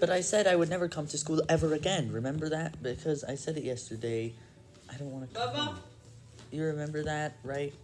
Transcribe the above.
But I said I would never come to school ever again. Remember that? Because I said it yesterday. I don't want to come. Baba? You remember that, right?